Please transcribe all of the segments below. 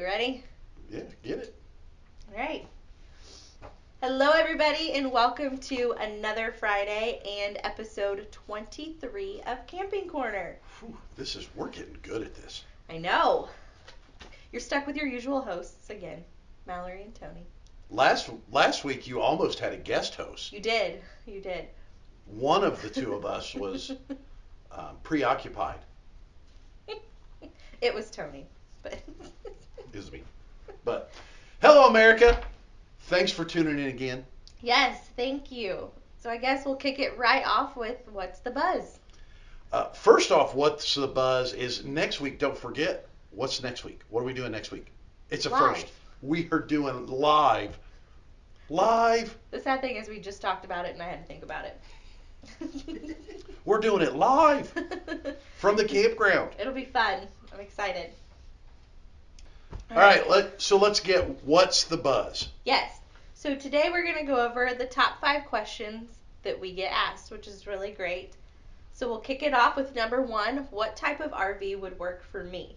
we ready? Yeah, get it. All right. Hello, everybody, and welcome to another Friday and episode 23 of Camping Corner. Whew, this is we're getting good at this. I know. You're stuck with your usual hosts again, Mallory and Tony. Last last week you almost had a guest host. You did. You did. One of the two of us was um, preoccupied. it was Tony, but Is me. But hello, America. Thanks for tuning in again. yes, thank you. So I guess we'll kick it right off with what's the buzz? Uh, first off, what's the buzz is next week. Don't forget what's next week. What are we doing next week? It's a Live. first. We are doing live. Live. The sad thing is we just talked about it and I had to think about it. We're doing it live from the campground. It'll be fun. I'm excited. All right, let, so let's get what's the buzz. Yes. So today we're going to go over the top five questions that we get asked, which is really great. So we'll kick it off with number one What type of RV would work for me?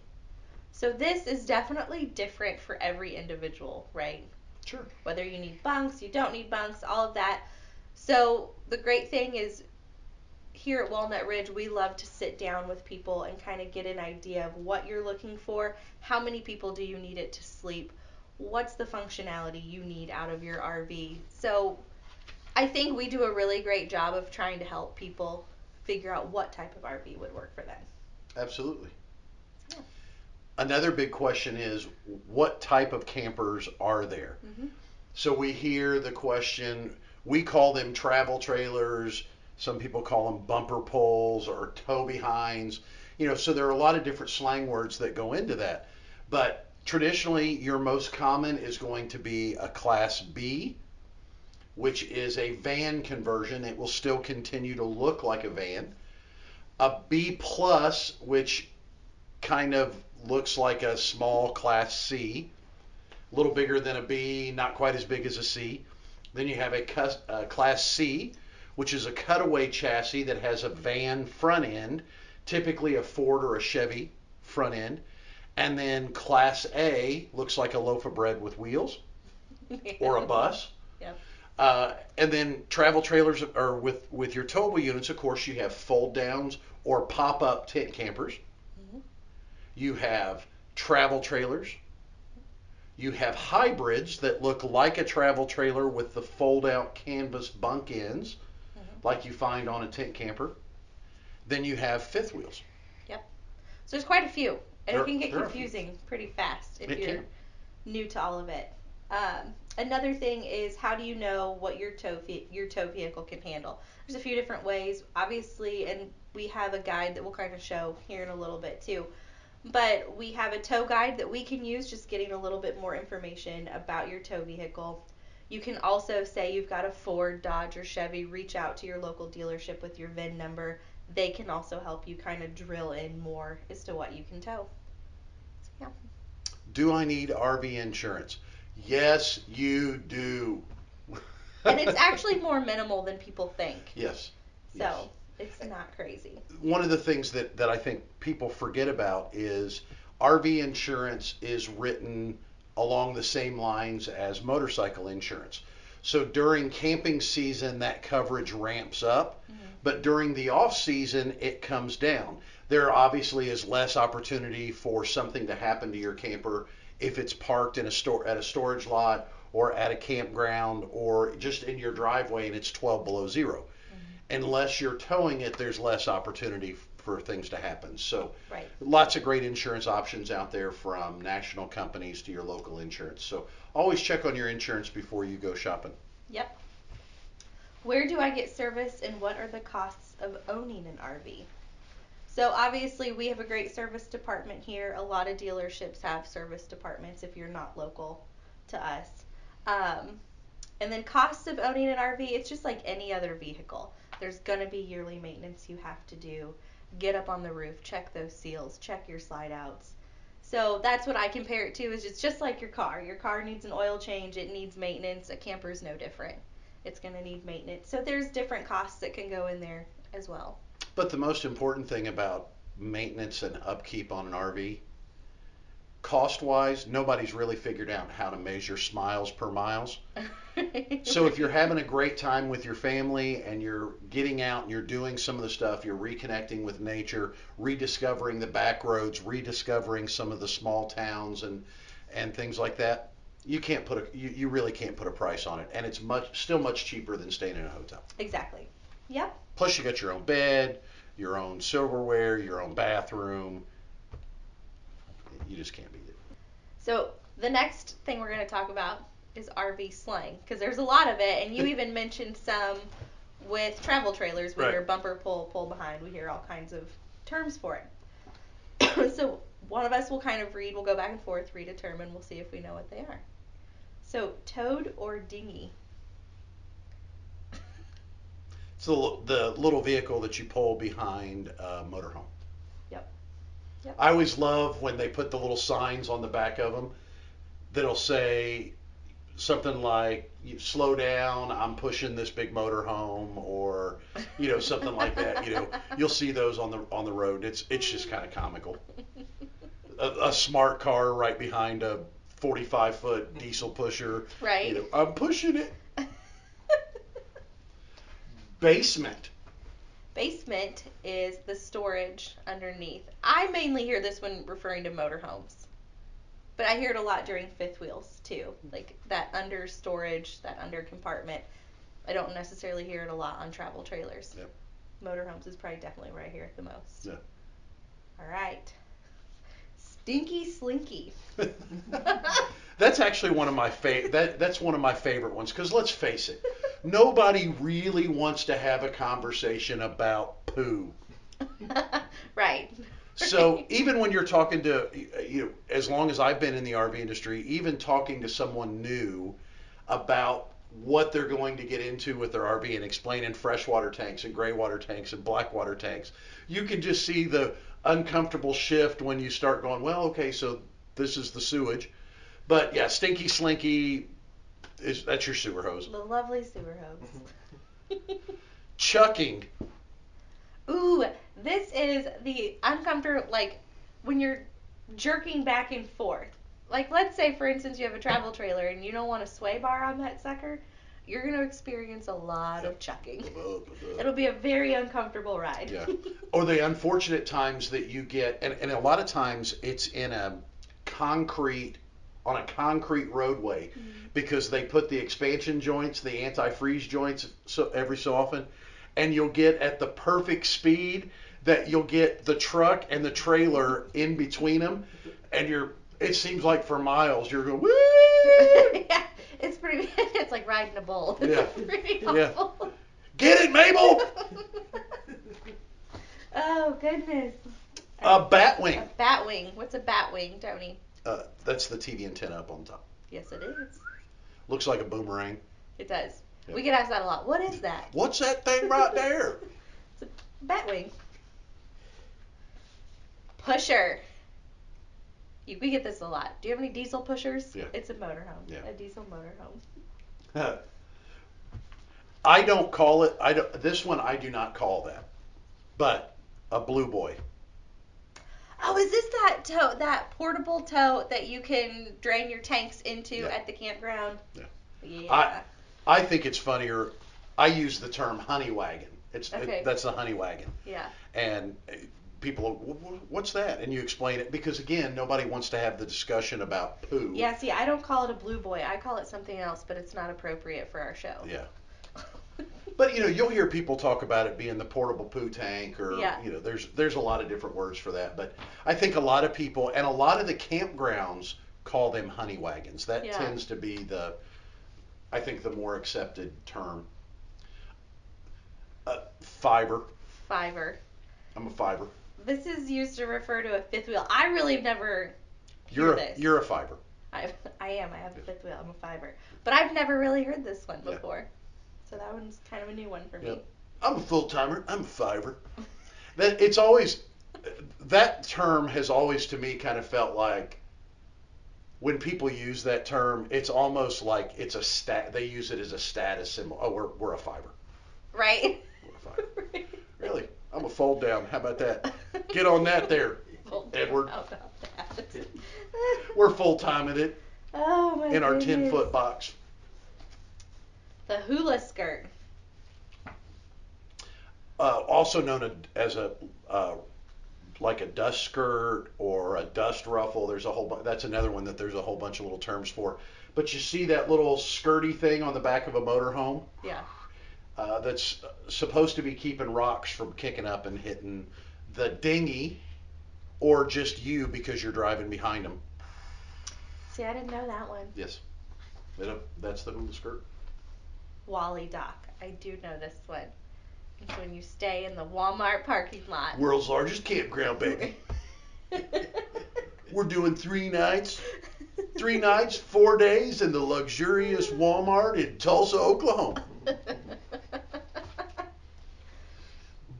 So this is definitely different for every individual, right? Sure. Whether you need bunks, you don't need bunks, all of that. So the great thing is here at Walnut Ridge, we love to sit down with people and kind of get an idea of what you're looking for. How many people do you need it to sleep? What's the functionality you need out of your RV? So I think we do a really great job of trying to help people figure out what type of RV would work for them. Absolutely. Yeah. Another big question is what type of campers are there? Mhm. So we hear the question, we call them travel trailers, some people call them bumper poles or tow behinds. You know, so there are a lot of different slang words that go into that. But traditionally, your most common is going to be a class B, which is a van conversion. It will still continue to look like a van. A B plus, which kind of looks like a small class C, a little bigger than a B, not quite as big as a C. Then you have a, a class C, which is a cutaway chassis that has a van front end, typically a Ford or a Chevy front end. And then class A looks like a loaf of bread with wheels or a bus. Yep. Uh, and then travel trailers or with with your towable units, of course, you have fold downs or pop up tent campers. Mhm. You have travel trailers. You have hybrids that look like a travel trailer with the fold out canvas bunk ends. Like you find on a tent camper. Then you have fifth wheels. Yep. So there's quite a few, and There- it can get there are a few. confusing pretty fast if It you're can. new to all of it. Um, another thing is how do you know what your tow ve- your tow vehicle can handle? There's a few different ways, obviously, and we have a guide that we'll kind of show here in a little bit too. But we have a tow guide that we can use, just getting a little bit more information about your tow vehicle. You can also say you've got a Ford, Dodge, or Chevy. Reach out to your local dealership with your VIN number. They can also help you kind of drill in more as to what you can tow. So, yeah. Do I need RV insurance? Yes, you do. And it's actually more minimal than people think. yes. So yes. it's not crazy. one of the things that, that I think people forget about is RV insurance is written along the same lines as motorcycle insurance. So during camping season, that coverage ramps up, mm-hmm. but during the off season, it comes down. There obviously is less opportunity for something to happen to your camper if it's parked in a store at a storage lot or at a campground or just in your driveway and it's 12 below 0 mm-hmm. unless you're towing it, there's less opportunity for things to happen. So, Right. lots of great insurance options out there from national companies to your local insurance. So, always check on your insurance before you go shopping. Yep. Where do I get service and what are the costs of owning an RV? So obviously we have a great service department here. A lot of dealerships have service departments if you're not local to us. Um, and then costs of owning an RV, it's just like any other vehicle. There's gonna be yearly maintenance you have to do. Get up on the roof, check those seals, check your slide outs. So that's what I compare it to is it's just like your car. Your car needs an oil change, it needs maintenance. A camper is no different. It's going to need maintenance. So there's different costs that can go in there as well. But the most important thing about maintenance and upkeep on an RV cost wise, nobody's really figured out how to measure smiles per miles. so if you're having a great time with your family and you're getting out and you're doing some of the stuff, you're reconnecting with nature, rediscovering the back roads, rediscovering some of the small towns and and things like that, you can't put a you, you really can't put a price on it, and it's much still much cheaper than staying in a hotel. Exactly. Yep. Plus, you got your own bed, your own silverware, your own bathroom. You just can't beat it. So the next thing we're going to talk about is RV slang because there's a lot of it, and you even mentioned some with travel trailers. We Right. hear bumper pull, pull behind. We hear all kinds of terms for it. so one of us will kind of read. We'll go back and forth, read a term, and we'll see if we know what they are. So toad or dinghy? It's the, the little vehicle that you pull behind a motorhome. Yep. I always love when they put the little signs on the back of them that'll say something like slow down i'm pushing this big motorhome or you know something like that you know. You'll see those on the on the road. It's it's just kind of comical. A, a smart car right behind a 45 foot diesel pusher Right. you know. I'm pushing it. Basement Basement is the storage underneath. I mainly hear this one referring to motorhomes. But I hear it a lot during fifth wheels too. Like that under storage, that under compartment. I don't necessarily hear it a lot on travel trailers. Yep. Motorhomes is probably definitely where I hear it the most. Yeah. All right. Stinky Slinky. that's actually one of my favorite. that that's one of my favorite ones because let's face it, nobody really wants to have a conversation about poo. right. So even when you're talking to you know, as long as I've been in the RV industry, even talking to someone new about what they're going to get into with their RV and explaining freshwater tanks and gray water tanks and black water tanks, you can just see the uncomfortable shift when you start going, well, okay, so this is the sewage. But yeah, stinky slinky is that's your sewer hose. the lovely sewer hose. Mm-hmm. Chucking. Ooh, this is the uncomfortable, like when you're jerking back and forth. Like, let's say, for instance, you have a travel trailer and you don't want a sway bar on that sucker. You're going to experience a lot of chucking. It'll be a very uncomfortable ride. Yeah. Or the unfortunate times that you get, and, and a lot of times it's in a concrete, on a concrete roadway, mm-hmm. because they put the expansion joints, the anti-freeze joints, so every so often, and you'll get at the perfect speed that you'll get the truck and the trailer in between them, and you're. It seems like for miles you're going woo. yeah, it's pretty. It's like riding a bull. Yeah. Yeah. Get it, Mabel? oh goodness. A batwing. A batwing. What's a batwing, Tony? Uh, that's the TV antenna up on top. Yes, it is. Looks like a boomerang. It does. We get asked that a lot. What is that? What's that thing right there? It's a bat wing. Pusher. You, we get this a lot. Do you have any diesel pushers? Yeah. It's a motorhome. Yeah. A diesel motorhome. I don't call it. I don't, this one I do not call that, but a blue boy. Oh, is this that tote, that portable tote that you can drain your tanks into Yeah. at the campground? Yeah. Yeah. I I think it's funnier. I use the term honey wagon. It's it- Okay. that's the honey wagon, yeah. and uh, people, "Wh- wh- what's that? And you explain it because again, nobody wants to have the discussion about poo. Yeah, see, I don't call it a blue boy. I call it something else, but it's not appropriate for our show. Yeah. But you know, you'll hear people talk about it being the portable poo tank, or Yeah. you know, there's there's a lot of different words for that. But I think a lot of people and a lot of the campgrounds call them honey wagons. That Yeah. tends to be the, I think, the more accepted term. Uh, fiber. Fiver. I'm a fiber. This is used to refer to a fifth wheel. I really have never You're a, this. you're a fiber. I I am. I have a fifth wheel. I'm a fiver. But I've never really heard this one Yeah. So that one's kind of a new one for me. Yep. I'm a full timer. I'm a fiver. That it's always that term has always to me kind of felt like when people use that term, it's almost like it's a stat. They use it as a status symbol. Oh, we're we're a fiver. Right? We're a fiber. Really? I'm a fold down. How about that? Get on that there. Edward. how about that? We're full time at it Oh my in our ten foot box. The hula skirt. Uh, also known as a uh, like a dust skirt or a dust ruffle. There's a whole bu- that's another one that there's a whole bunch of little terms for. But you see that little skirty thing on the back of a motorhome Yeah. uh, that's supposed to be keeping rocks from kicking up and hitting the dinghy or just you because you're driving behind them. See, I didn't know that one. Yes, that's the hula skirt. Wally Dock. I do know this one. It's when you stay in the Walmart parking lot. World's largest campground, baby. We're doing three nights, three nights, four days in the luxurious Walmart in Tulsa, Oklahoma.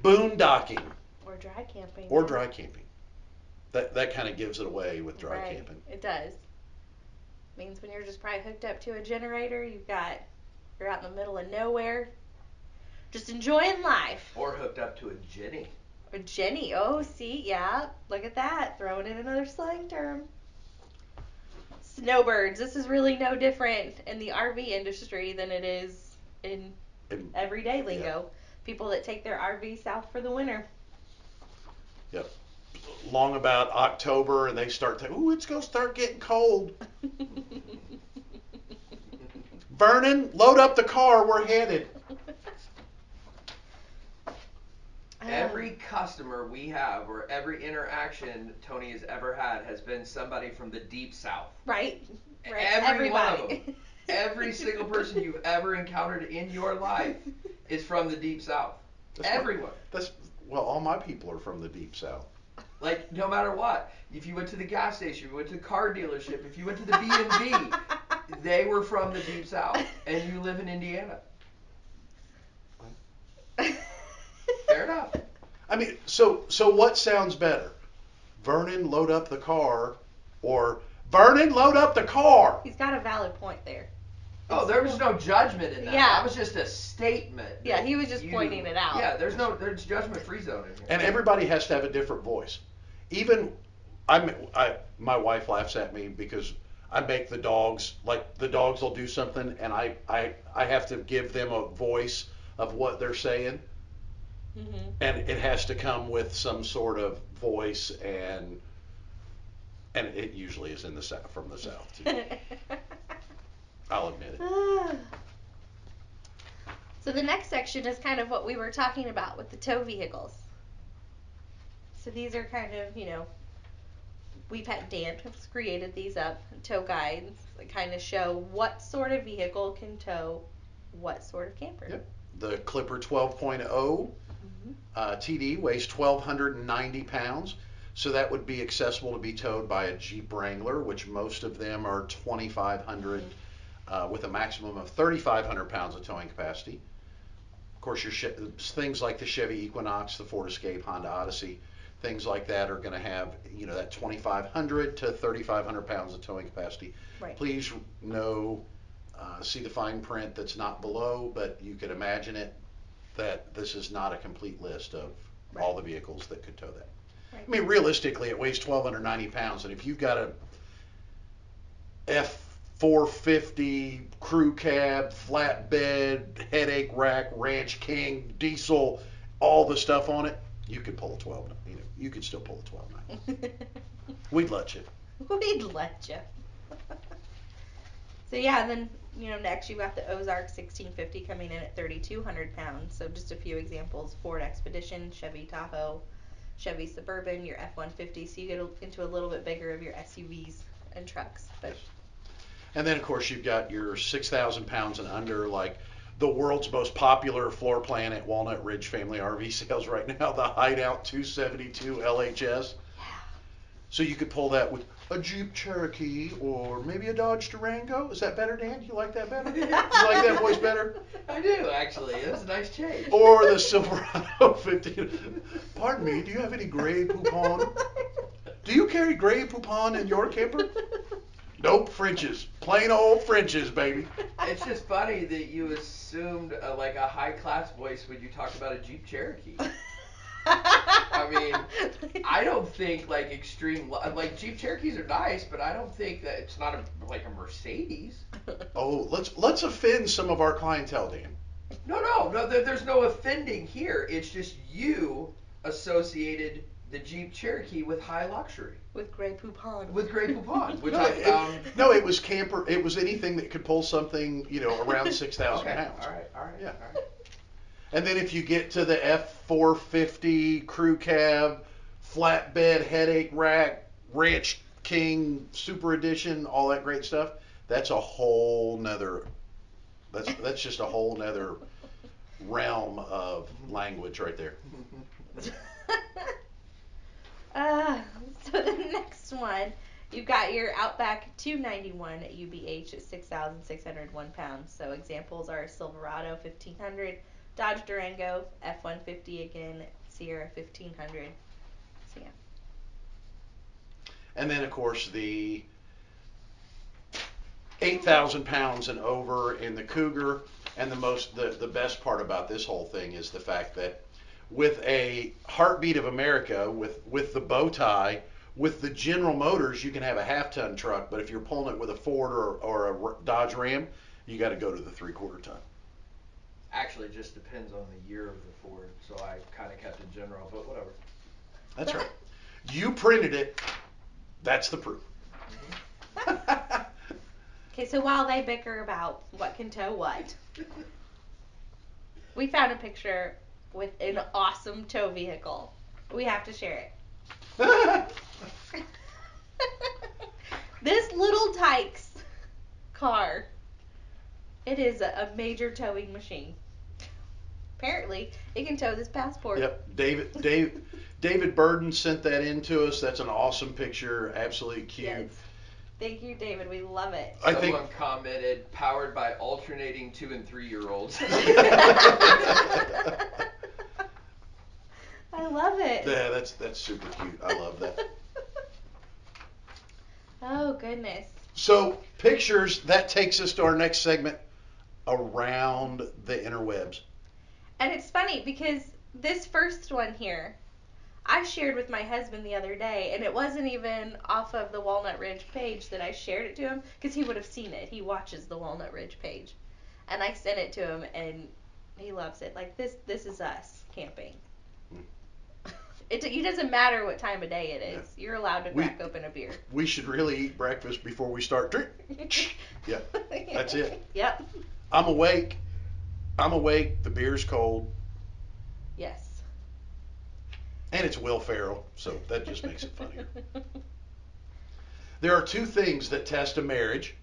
Boondocking or dry camping. or dry camping. That that kind of gives it away with dry right. camping. It does. Means when you're just probably hooked up to a generator, you've got you're out in the middle of nowhere, just enjoying life. Or hooked up to a Jenny. A Jenny, oh see, yeah, look at that, throwing in another slang term. Snowbirds. This is really no different in the RV industry than it is in everyday lingo. People that take their RV south for the winter. Yep. Long about October, and they start thinking, "Ooh, it's gonna start getting cold." Vernon, load up the car. We're headed. Every um. customer we have or every interaction Tony has ever had has been somebody from the deep south. right, right. Every one of Everybody. them. Every single person you've ever encountered in your life is from the deep south. That's my- Everyone. That's well, all my people are from the deep south. Like no matter what, if you went to the gas station, if you went to the car dealership, if you went to the B and B, they were from the deep south, and you live in Indiana. Fair enough. I mean, so so what sounds better? Vernon, load up the car, or Vernon, load up the car. He's got a valid point there. Oh, there was no judgment in that. Yeah. That was just a statement. Yeah, he was just you- pointing it out. Yeah, there's no there's judgment free zone in here. And everybody has to have a different voice. Even I'm I my wife laughs at me because I make the dogs like the dogs will do something and I I I have to give them a voice of what they're saying Mm-hmm. and it has to come with some sort of voice and and it usually is in the south from the south too. I'll admit it. so the next section is kind of what we were talking about with the tow vehicles. So these are kind of, you know, we've had Dan has created these up, tow guides that kind of show what sort of vehicle can tow what sort of camper. Yep. The Clipper 12.0 uh, TD weighs 1,290 pounds, so that would be accessible to be towed by a Jeep Wrangler, which most of them are 2,500 uh, with a maximum of 3,500 pounds of towing capacity. Of course, your che- things like the Chevy Equinox, the Ford Escape, Honda Odyssey, things like that are going to have you know that 2,500 to 3,500 pounds of towing capacity. Right. Please know, uh, see the fine print that's not below, but you could imagine it that this is not a complete list of all the vehicles that could tow that. Right. I mean, realistically, it weighs 1,290 pounds, and if you've got a F450 crew cab, flatbed, headache rack, Ranch King, diesel, all the stuff on it, you could pull a 12. You know, you could still pull a 1290. We'd let you. We'd let you. so yeah, then you know next you've got the Ozark 1650 coming in at 3,200 pounds. So just a few examples: Ford Expedition, Chevy Tahoe, Chevy Suburban, your F-150. So you get into a little bit bigger of your SUVs and trucks. But And then, of course, you've got your 6,000 pounds and under, like the world's most popular floor plan at Walnut Ridge Family RV Sales right now, the Hideout 272 LHS. So you could pull that with a Jeep Cherokee or maybe a Dodge Durango. Is that better, Dan? Do You like that better? You like that voice better? I do actually. It was a nice change. Or the Silverado 15. Pardon me, do you have any Grey Poupon? Do you carry Grey Poupon in your camper? Nope, French's. Plain old French's, baby. It's just funny that you assumed a, like a high class voice when you talked about a Jeep Cherokee. I I mean, I don't think like extreme like Jeep Cherokees are nice, but I don't think that it's not a, like a Mercedes. Oh, let's let's offend some of our clientele, Dan. No, no, no. There, there's no offending here. It's just you associated the Jeep Cherokee with high luxury. With Grey Poupon. With Grey Poupon, which no, I it, found. no, it was camper. It was anything that could pull something, you know, around six thousand okay. pounds. All right. All right. Yeah. All right. And then if you get to the F450 crew cab, flatbed headache rack, Ranch King Super Edition, all that great stuff, that's a whole nother. That's that's just a whole nother realm of language right there. uh, so the next one, you've got your Outback 291 at UBH at 6,601 pounds. So examples are Silverado 1500, Dodge Durango F150 again, Sierra 1500. So yeah. And then of course the 8,000 pounds and over in the Cougar. And the most, the, the best part about this whole thing is the fact that with a heartbeat of America, with, with the bow tie, with the General Motors, you can have a half ton truck, but if you're pulling it with a Ford or, or a Dodge Ram, you got to go to the three quarter ton. Actually, it just depends on the year of the Ford, so I kind of kept it general, but whatever. That's right. You printed it. That's the proof. Mm-hmm. Okay, so while they bicker about what can tow what, we found a picture with an awesome tow vehicle. We have to share it. this Little Tikes car. It is a, a major towing machine. Apparently, it can tow this passport. Yep, David Dave David Burden sent that in to us. That's an awesome picture. Absolutely cute. Yes. Thank you, David. We love it. I Someone think- commented, powered by alternating two and three year olds. I love it. Yeah, that's that's super cute. I love that. Oh goodness. So pictures that takes us to our next segment around the interwebs. And it's funny because this first one here, I shared with my husband the other day, and it wasn't even off of the Walnut Ridge page that I shared it to him because he would have seen it. He watches the Walnut Ridge page, and I sent it to him, and he loves it. Like this, this is us camping. It, it doesn't matter what time of day it is. You're allowed to We- crack open a beer. We should really eat breakfast before we start drink. Yeah, that's it. Yep. I'm awake. I'm awake. The beer's cold, Yes. and it's Will Ferrell, so that just makes it funnier. There are two things that test a marriage: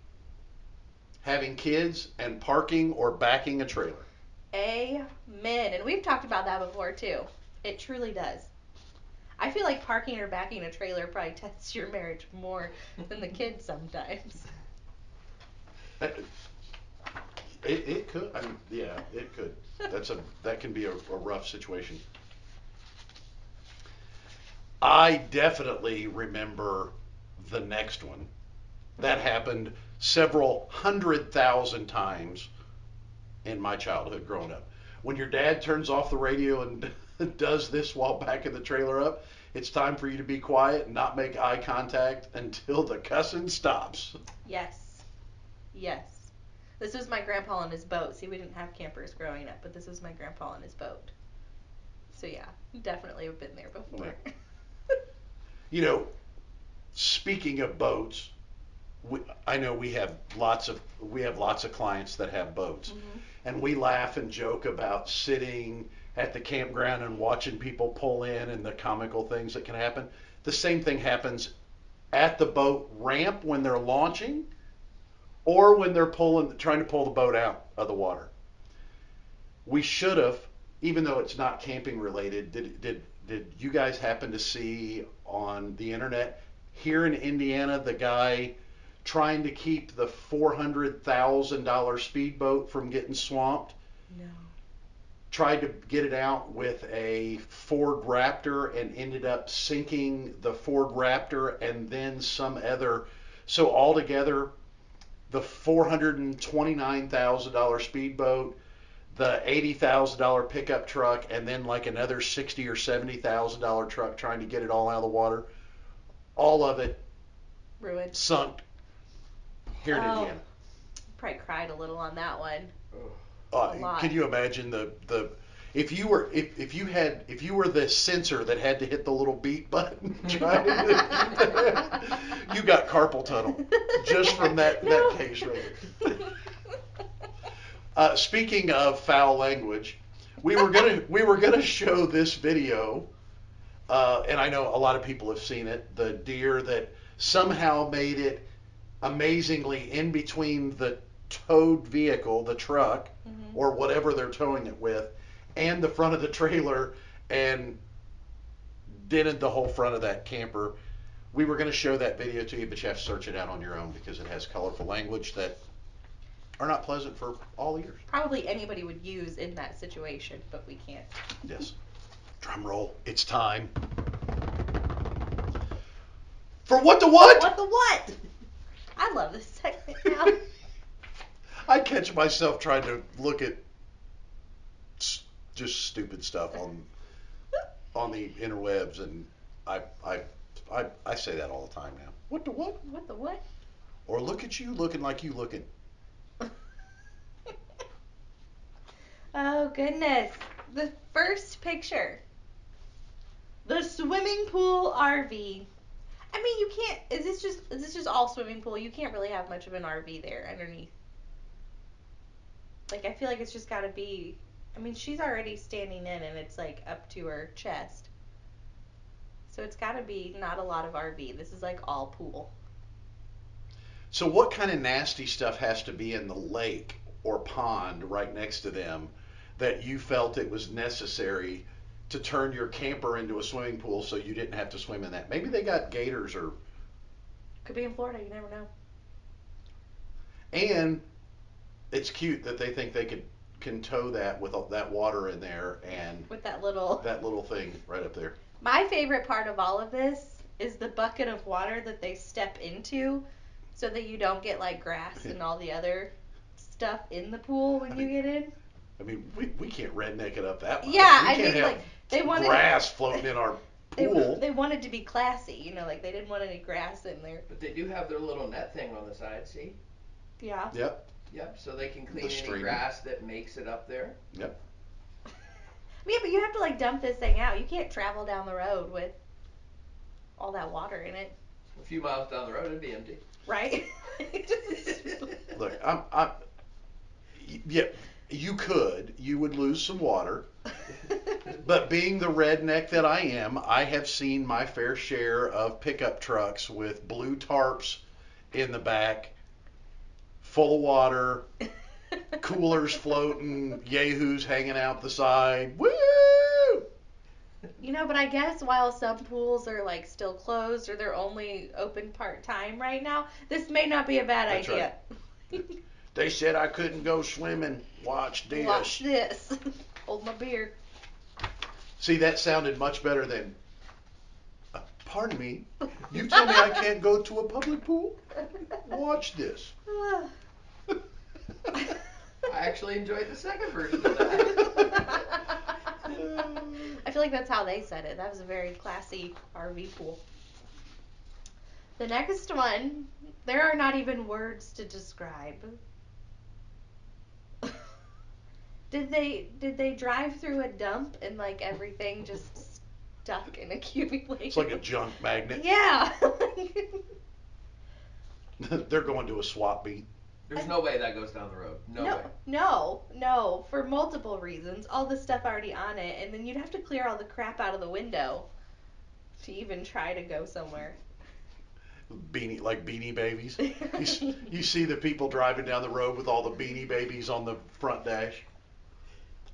having kids and parking or backing a trailer. Amen. And we've talked about that before too. It truly does. I feel like parking or backing a trailer probably tests your marriage more than the kids sometimes. It, it could. I mean, yeah, it could. That's a that can be a, a rough situation. I definitely remember the next one. That happened several hundred thousand times in my childhood growing up. When your dad turns off the radio and does this while backing the trailer up, it's time for you to be quiet and not make eye contact until the cussing stops. Yes. Yes. This was my grandpa on his boat. See, we didn't have campers growing up, but this was my grandpa on his boat. So yeah, definitely have been there before. You know, speaking of boats, we, I know we have lots of we have lots of clients that have boats, Mhm. and we laugh and joke about sitting at the campground and watching people pull in and the comical things that can happen. The same thing happens at the boat ramp when they're launching, or when they're pulling trying to pull the boat out of the water. We should have, even though it's not camping related, did did did you guys happen to see on the internet here in Indiana the guy trying to keep the four hundred thousand dollar speedboat from getting swamped? No. Tried to get it out with a Ford Raptor and ended up sinking the Ford Raptor and then some other. So altogether, the four hundred and twenty nine thousand dollar speedboat, the eighty thousand dollar pickup truck, and then like another sixty or seventy thousand dollar truck trying to get it all out of the water. All of it Ruined. sunk here in Oh. Indiana. Probably cried a little on that one. Uh, can you imagine the the if you were if, if you had if you were the censor that had to hit the little beat button, trying to- you got carpal tunnel just from that that case right there. Uh, speaking of foul language, we were gonna we were gonna show this video, uh, and I know a lot of people have seen it. The deer that somehow made it amazingly in between the towed vehicle, the truck, Mhm. or whatever they're towing it with, and the front of the trailer, and dented the whole front of that camper. We were going to show that video to you, but you have to search it out on your own because it has colorful language that are not pleasant for all ears. Probably anybody would use in that situation, but we can't. Yes. Drum roll. It's time. For what the what? What the what? I love this segment now. I catch myself trying to look at s- just stupid stuff on on the interwebs, and I I I, I say that all the time now. What the what? what the what? Or look at you looking like you looking. oh goodness. The first picture. The swimming pool RV. I mean, you can't. Is this just? Is this just all swimming pool? You can't really have much of an RV there underneath. Like I feel like it's just got to be. I mean, she's already standing in, and it's like up to her chest. So it's got to be not a lot of RV. This is like all pool. So what kind of nasty stuff has to be in the lake or pond right next to them that you felt it was necessary to turn your camper into a swimming pool so you didn't have to swim in that? Maybe they got gators or Could be in Florida. You never know. and it's cute that they think they could can tow that with all that water in there and With that little. that little thing right up there. My favorite part of all of this is the bucket of water that they step into so that you don't get like grass and all the other stuff in the pool when you get in. I mean, we, we can't redneck it up that much. Yeah, we I can't mean, have like, they wanted- grass floating in our They, pool. they wanted to be classy, you know, like they didn't want any grass in there. But they do have their little net thing on the side, see? Yeah. Yep. Yep, so they can The clean any stream. grass that makes it up there. Yep. Yeah, but you have to like dump this thing out. You can't travel down the road with all that water in it, A few miles down the road, it'd be empty. right? Look, I'm, I'm, y- yeah, you could, you would lose some water, but being the redneck that I am, I have seen my fair share of pickup trucks with blue tarps in the back, full of water, coolers floating, yahoos hanging out the side. Woo! You know, but I guess while some pools are like still closed or they're only open part time right now, this may not be a bad That's idea. They said I couldn't go swimming. Watch this. Watch this. Hold my beer. See, that sounded much better than. Uh, pardon me. You tell me I can't go to a public pool? Watch this. I actually enjoyed the second version of that. I feel like that's how they said it. That was a very classy RV pool. The next one, there are not even words to describe. did they did they drive through a dump and like everything just stuck in a accumulation? It's like a junk magnet. Yeah. They're going to a swap meet. There's no way that goes down the road. No, no, way. no, no, for multiple reasons. All the stuff already on it, and then you'd have to clear all the crap out of the window to even try to go somewhere. Beanie, like beanie babies. You, you see the people driving down the road with all the beanie babies on the front dash.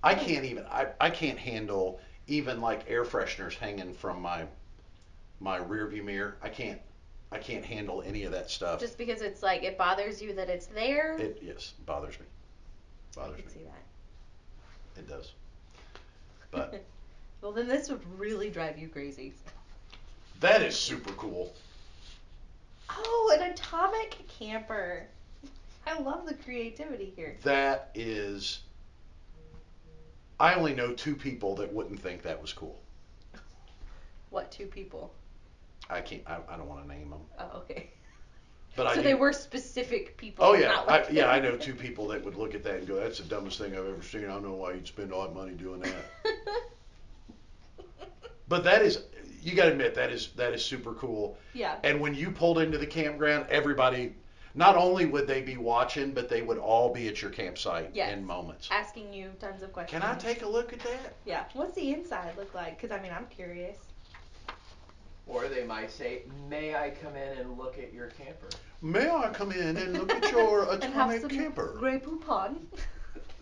I can't even. I, I can't handle even like air fresheners hanging from my my rear view mirror. I can't. I can't handle any of that stuff. Just because it's like it bothers you that it's there. It yes bothers me. I Bothers can me. see that. It does. But well, then this would really drive you crazy. that is super cool. Oh, an atomic camper. I love the creativity here. That is I only know two people that wouldn't think that was cool. What two people? I can't. I, I don't want to name them. Oh, okay. But I so do- they were specific people. Oh yeah, not I, yeah. I know two people that would look at that and go, "That's the dumbest thing I've ever seen. I don't know why you'd spend all that money doing that." But that is, you got to admit, that is that is super cool. yeah. And when you pulled into the campground, everybody, not only would they be watching, but they would all be at your campsite Yes. in moments. Asking you tons of questions. Can I take a look at that? Yeah. What's the inside look like? Because I mean, I'm curious. Or they might say, "May I come in and look at your camper?" May I come in and look at your atomic and have some camper? Grey Poupon.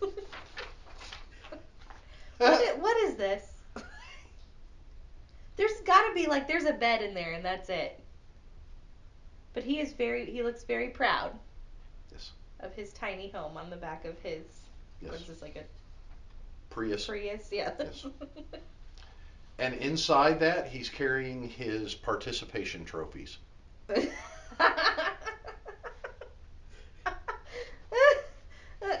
what, i- what is this? There's got to be like there's a bed in there and that's it. But he is very he looks very proud Yes. of his tiny home on the back of his what Yes. is this like a Prius. Prius? Yeah. Yes. And inside that, he's carrying his participation trophies.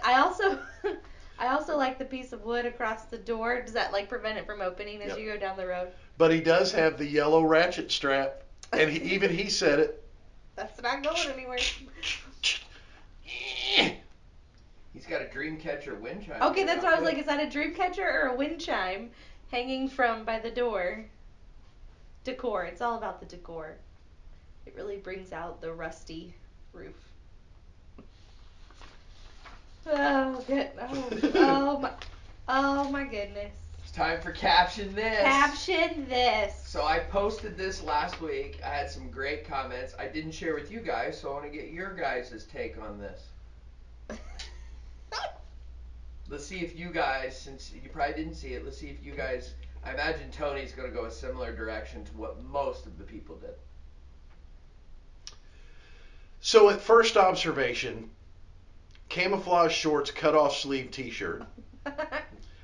I also I also like the piece of wood across the door. Does that like prevent it from opening as Yep. you go down the road? But he does have the yellow ratchet strap, and he, even he said it. That's not going anywhere. He's got a dream catcher wind chime. Okay, that's what I was like. Is that a dream catcher or a wind chime hanging from by the door? Decor. It's all about the decor. It really brings out the rusty roof. Oh good. Oh, oh my. Oh my goodness. It's time for caption this. Caption this. So I posted this last week. I had some great comments. I didn't share with you guys, so I want to get your guys' take on this. Let's see if you guys, since you probably didn't see it, let's see if you guys. I imagine Tony's going to go a similar direction to what most of the people did. So at first observation, camouflage shorts, cut off sleeve T-shirt.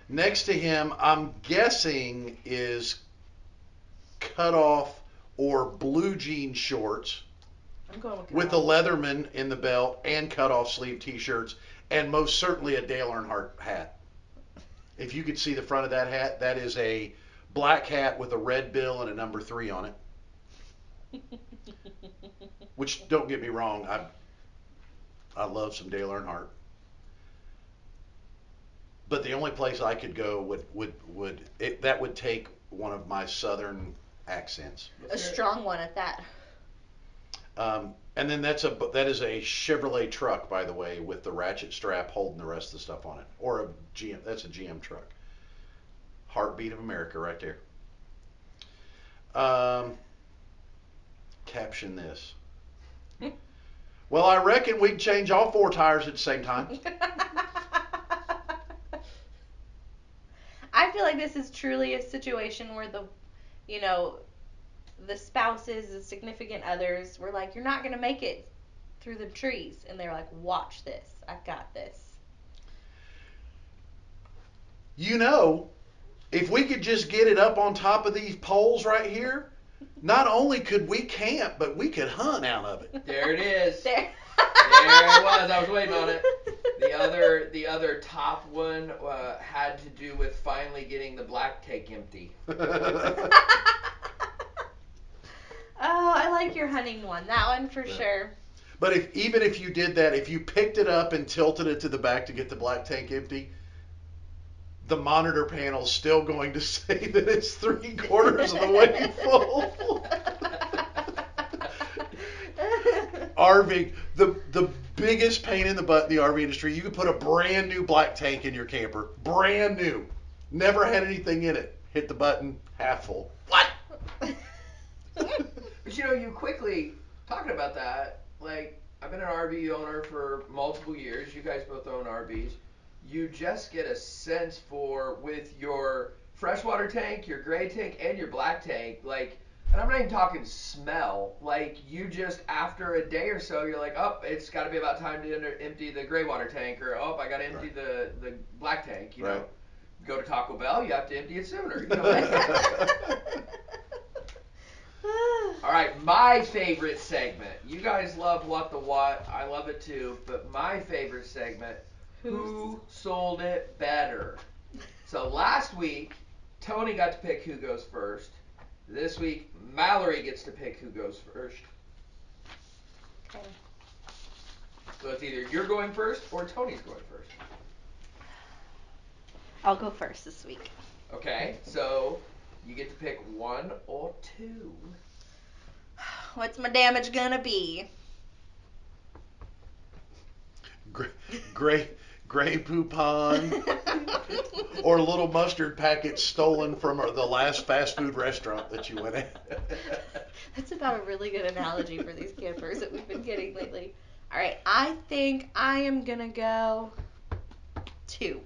Next to him, I'm guessing is cut off or blue jean shorts I'm going with, with a Leatherman in the belt and cut off sleeve T-shirts, and most certainly a Dale Earnhardt hat. If you could see the front of that hat, that is a black hat with a red bill and a number three on it. Which don't get me wrong, I I love some Dale Earnhardt. But the only place I could go would would would it, that would take one of my southern accents. a strong one at that. Um, and then that's a that is a Chevrolet truck, by the way, with the ratchet strap holding the rest of the stuff on it, or a GM. That's a GM truck. Heartbeat of America, right there. Um, caption this. Well, I reckon we can change all four tires at the same time. I feel like this is truly a situation where the, you know, the spouses, the significant others were like, "You're not gonna make it through the trees," and they're like, "Watch this, I've got this." You know, if we could just get it up on top of these poles right here, not only could we camp, but we could hunt out of it. There it is. There. There it was. I was waiting on it. The other, the other top one uh, had to do with finally getting the black tank empty. Oh, I like your hunting one. That one for Yeah. sure. But if even if you did that, if you picked it up and tilted it to the back to get the black tank empty, the monitor panel's still going to say that it's three quarters of the way full. RV, the the biggest pain in the butt in the RV industry. You could put a brand new black tank in your camper, brand new, never had anything in it. Hit the button, half full. What? But you know, you quickly talking about that. Like, I've been an RV owner for multiple years. You guys both own RVs. You just get a sense for with your freshwater tank, your gray tank, and your black tank. Like, and I'm not even talking smell. Like, you just after a day or so, you're like, oh, it's got to be about time to enter- empty the gray water tank, or oh, I got to empty Right. the the black tank. You know, go to Taco Bell, you have to empty it sooner. You know. All right, my favorite segment. You guys love what the what. I love it too. But my favorite segment. Who sold it better? So last week, Tony got to pick who goes first. This week, Mallory gets to pick who goes first. Okay. So it's either you're going first or Tony's going first. I'll go first this week. Okay, so you get to pick one or two. What's my damage gonna be? Gray, gray, Grey Poupon or little mustard packet stolen from the last fast food restaurant that you went at. That's about a really good analogy for these campers that we've been getting lately. All right, I think I am gonna go two.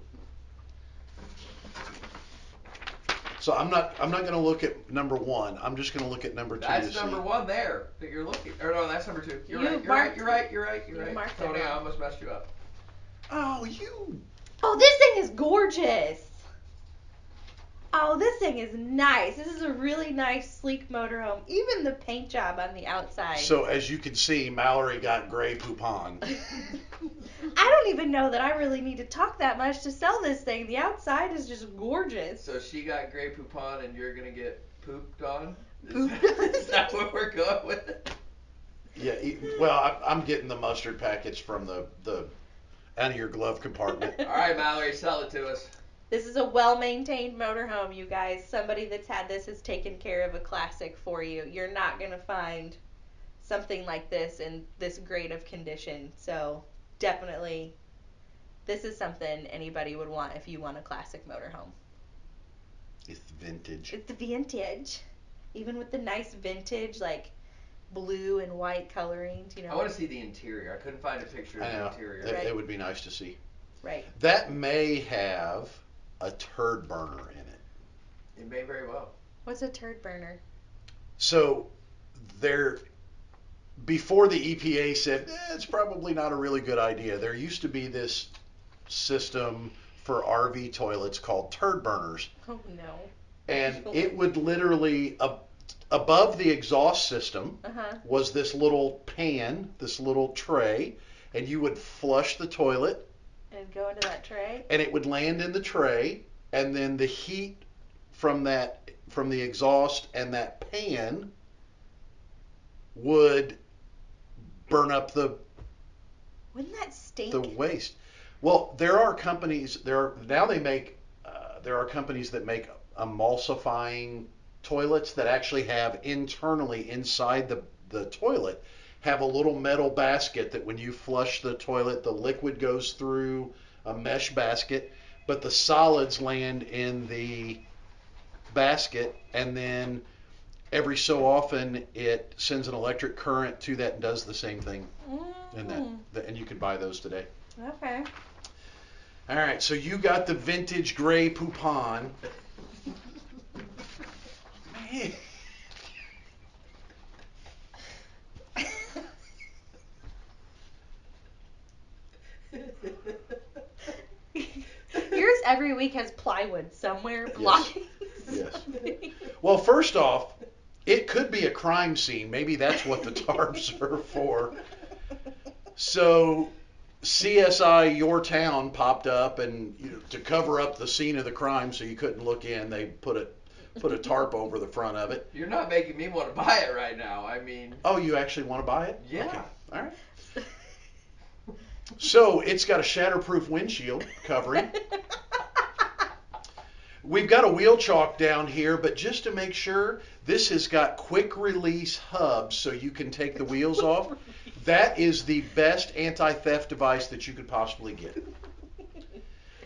So I'm not I'm not going to look at number one. I'm just going to look at number two. That's to number see. one there that you're looking. Or no, that's number two. You're You right. You're right. You're right. You're right. You're you right. You're right. marked it Tony, I almost messed you up. Oh, you. Oh, this thing is gorgeous. Oh, this thing is nice. This is a really nice, sleek motorhome. Even the paint job on the outside. So as you can see, Mallory got Grey Poupon. I don't even know that I really need to talk that much to sell this thing. The outside is just gorgeous. So she got Grey Poupon and you're gonna get pooped on. Is, Pooped that- on. is that what we're going with? Yeah. e- Well, I, I'm getting the mustard packets from the the out of your glove compartment. All right, Mallory, sell it to us. This is a well-maintained motorhome, you guys. Somebody that's had this has taken care of a classic for you. You're not gonna find something like this in this great of condition. So definitely, this is something anybody would want if you want a classic motorhome. It's vintage. It's vintage, even with the nice vintage like blue and white colorings. You know, I want to see the interior. I couldn't find a picture of the interior. It, Right. it would be nice to see. right? That may have a turd burner in it. It may very well. What's a turd burner? So there, before the EPA said eh, it's probably not a really good idea, there used to be this system for RV toilets called turd burners, Oh no. and it would literally ab- above the exhaust system Uh huh. was this little pan, this little tray, and you would flush the toilet And go into that tray. and it would land in the tray and then the heat from that from the exhaust and that pan would burn up the Wouldn't that stink? the waste well there are companies there are, now they make uh, there are companies that make emulsifying toilets that actually have internally inside the the toilet have a little metal basket that when you flush the toilet the liquid goes through a mesh basket but the solids land in the basket and then every so often it sends an electric current to that and does the same thing and that, Mm, that and you could buy those today. Okay. all right so you got the vintage Grey Poupon Yours has plywood somewhere blocking. Yes. something. well first off it could be a crime scene maybe that's what the tarps are for so CSI Your Town popped up, and you know, to cover up the scene of the crime, so you couldn't look in, they put a put a tarp over the front of it. You're not making me want to buy it right now. I mean, Oh, you actually want to buy it? Yeah. Okay. All right. So it's got a shatterproof windshield covering. We've got a wheel chock down here, but just to make sure, this has got quick release hubs so you can take the wheels off. That is the best anti-theft device that you could possibly get.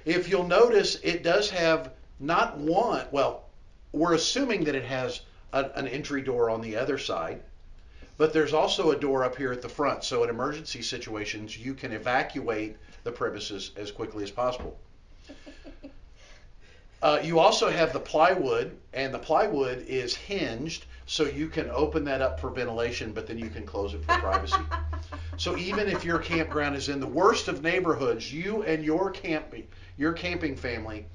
If you'll notice, it does have not one, well, we're assuming that it has a, an entry door on the other side, but there's also a door up here at the front. So in emergency situations, you can evacuate the premises as quickly as possible. Uh, you also have the plywood, and the plywood is hinged, so you can open that up for ventilation, but then you can close it for privacy. So even if your campground is in the worst of neighborhoods, you and your camping your camping family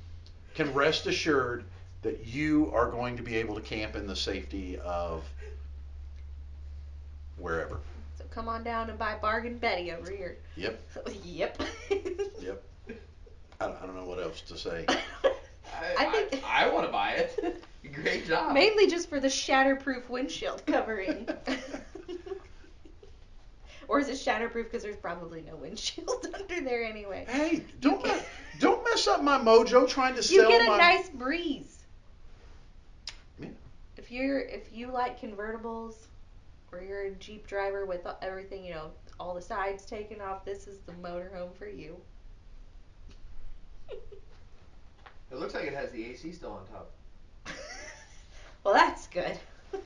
can rest assured that you are going to be able to camp in the safety of wherever. So come on down and buy Bargain Betty over here. Yep. yep. Yep. I don't, I don't know what else to say. I think- I, want to buy it. Great job. Mainly just for the shatterproof windshield covering. or is it shatterproof because there's probably no windshield under there anyway? Hey, don't mess, don't mess up my mojo trying to sell. You get a my. nice breeze. Yeah. If you're if you like convertibles, or you're a Jeep driver with everything, you know, all the sides taken off, this is the motorhome for you. It looks like it has the AC still on top. well, that's good.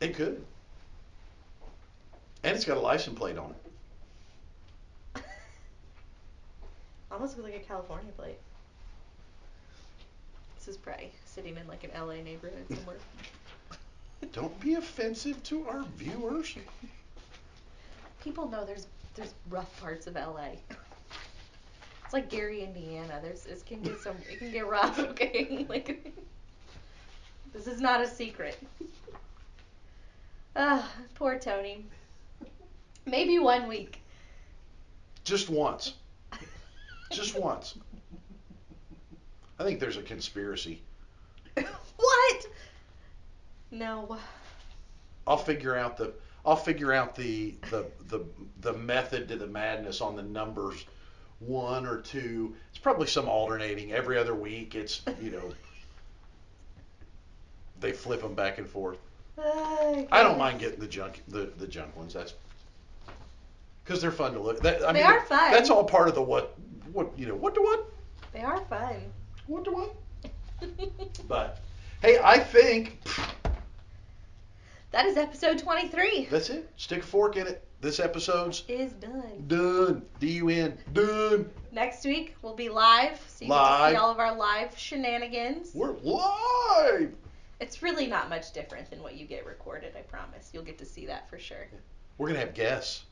It could. And it's got a license plate on it. Almost looks like a California plate. This is probably sitting in like an LA neighborhood somewhere. Don't be offensive to our viewers. People know there's there's rough parts of LA. It's like Gary, Indiana. There's it can get some it can get rough. Okay, like this is not a secret. Ah, poor Tony. Maybe one week. Just once. Just once. I think there's a conspiracy. what? No. I'll figure out the I'll figure out the the the the method to the madness on the numbers one or two. It's probably some alternating every other week. It's you know they flip them back and forth. Ah, I don't mind getting the junk the the junk ones. That's because they're fun to look. That, I They mean, are fun. That's all part of the what what you know what to what They are fun. what to what. But hey, I think that is episode 23. that's it. Stick a fork in it. This episode's Is done. done. D U N done. Next week we'll be live, so you can Live. see all of our live shenanigans. We're live. It's really not much different than what you get recorded, I promise. You'll get to see that for sure. We're gonna have guests.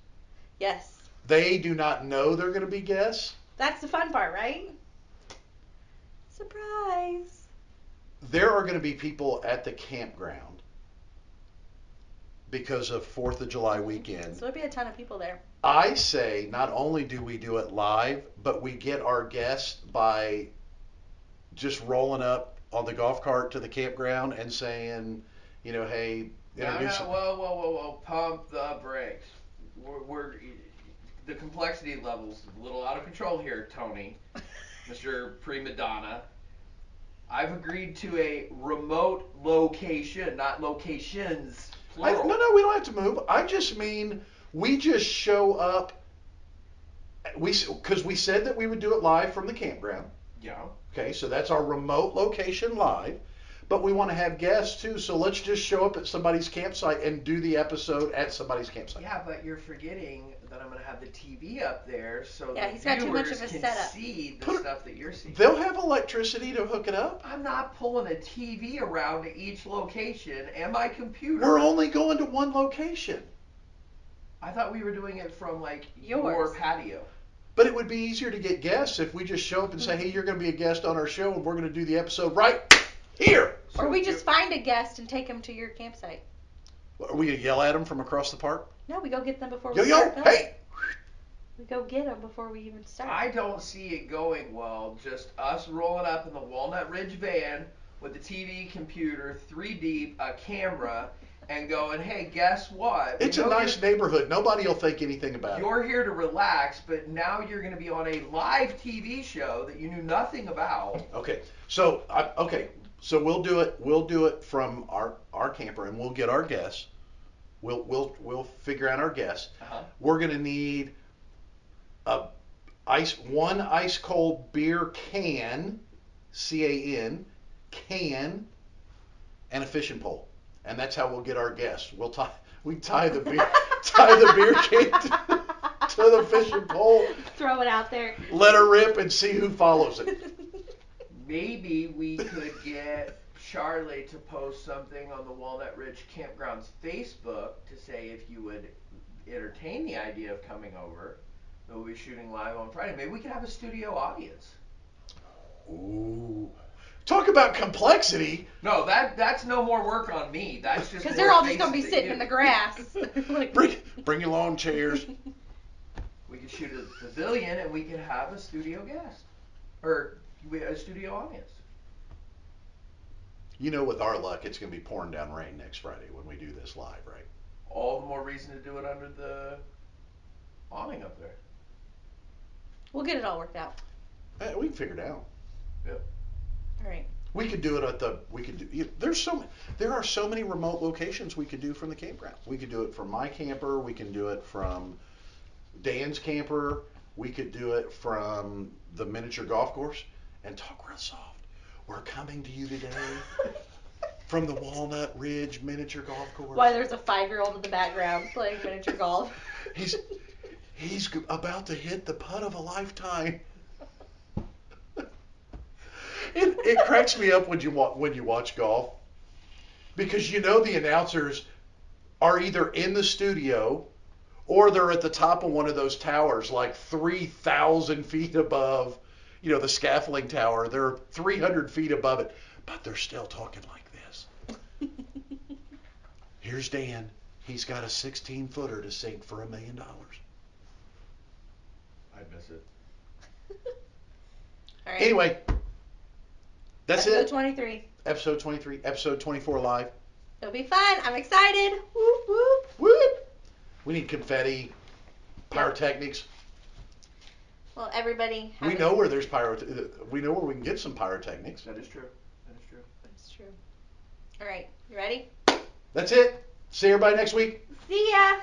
Yes. They do not know they're gonna be guests. That's the fun part, right? Surprise. There are gonna be people at the campground because of Fourth of July weekend. So there'll be a ton of people there. I say not only do we do it live, but we get our guests by just rolling up on the golf cart to the campground and saying, you know, hey, introduce. No, no, introduce. whoa, whoa, whoa, whoa! Pump the brakes. We're, we're the complexity levels a little out of control here, Tony, Mr. Prima Donna. I've agreed to a remote location, not locations. I, no, no, we don't have to move. I just mean we just show up. We because we said that we would do it live from the campground. Yeah. Okay, so that's our remote location live. But we want to have guests too, so let's just show up at somebody's campsite and do the episode at somebody's campsite. Yeah, but you're forgetting that I'm gonna have the TV up there, so Yeah, the he's got too much viewers of a can setup. see the Put stuff that you're seeing. They'll have electricity to hook it up. I'm not pulling a TV around to each location and my computer. We're only going to one location. I thought we were doing it from like Yours. your patio. But it would be easier to get guests if we just show up and say, mm-hmm. hey, you're going to be a guest on our show and we're going to do the episode right here. or we So just find a guest and take them to your campsite. Are we going to yell at them from across the park? No, we go get them before Yo, we yo, start filming. hey! We go get them before we even start. I don't see it going well. Just us rolling up in the Walnut Ridge van with the TV, computer, three deep, a camera, and going, "Hey, guess what? We It's a know nice neighborhood. Nobody will think anything about it. You're here to relax, but now you're going to be on a live TV show that you knew nothing about. Okay, so I, okay, so we'll do it. We'll do it from our our camper, and we'll get our guests. We'll we'll we'll figure out our guests. Uh-huh. We're gonna need a ice one ice cold beer can, C A N, can, and a fishing pole, and that's how we'll get our guests. We'll tie we tie the beer tie the beer can to, to the fishing pole, Throw it out there. let her rip, and see who follows it. Maybe we could get Charlie to post something on the Walnut Ridge Campground's Facebook to say if you would entertain the idea of coming over. We'll be shooting live on Friday. Maybe we could have a studio audience. Ooh. Talk about complexity. No, that that's no more work on me. That's just Because they're all just gonna be sitting in the grass. like, Bring, bring your lawn chairs. We could shoot a the pavilion and we could have a studio guest. Or we a studio audience. You know, with our luck, it's going to be pouring down rain next Friday when we do this live, right? All the more reason to do it under the awning up there. We'll get it all worked out. Eh, we can figure it out. Yep. All right. We could do it at the. We could do. you- There's so ma- there are so many remote locations we could do from the campground. We could do it from my camper. We can do it from Dan's camper. We could do it from the miniature golf course. And talk real soft. We're coming to you today from the Walnut Ridge miniature golf course. Why there's a five-year-old in the background playing miniature golf. He's he's about to hit the putt of a lifetime. it, it cracks me up when you wa- when you watch golf because you know the announcers are either in the studio or they're at the top of one of those towers like 3,000 feet above, you know, the scaffolding tower. They're 300 feet above it, but they're still talking like this. Here's Dan. He's got a 16 footer to sink for a million dollars. I'd miss it. All right. Anyway, that's Episode it. 23. Episode 23, episode 24 live. It'll be fun. I'm excited. Whoop whoop. Whoop! We need confetti, pyrotechnics. Well, everybody. We know where there's pyro. Uh, we know where we can get some pyrotechnics. That is true. That is true. That's true. All right. You ready? That's it. See everybody next week. See ya.